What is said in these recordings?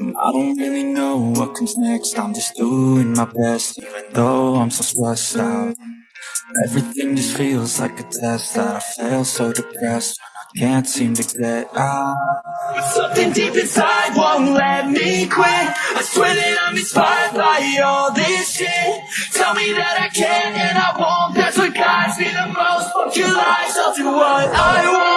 I don't really know what comes next. I'm just doing my best Even though I'm so stressed out. Everything just feels like a test That I fail so depressed I can't seem to get out. But something deep inside won't let me quit. I swear that I'm inspired by all this shit. Tell me that I can and I won't. That's what guides me the most. Fuck your lies, I'll do what I want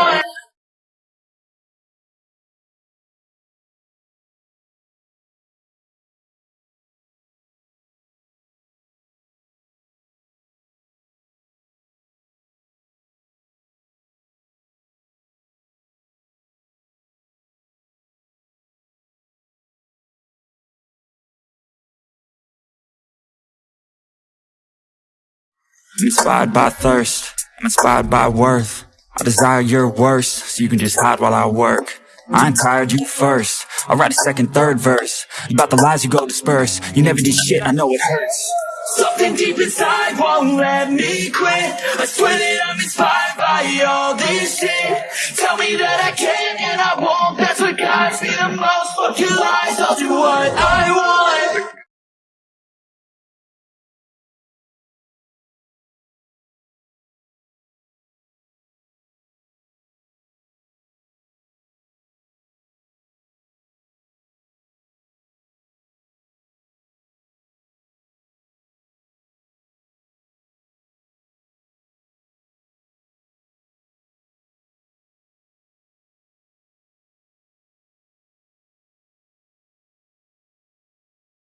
I'm inspired by thirst, I'm inspired by worth. I desire your worst, so you can just hide while I work. I ain't tired, you first. I'll write a second, third verse About the lies you go disperse. You never did shit, I know it hurts. Something deep inside won't let me quit. I swear that I'm inspired by all this shit. Tell me that I can and I won't. That's what guides me the most. Fuck your lies, I'll do what I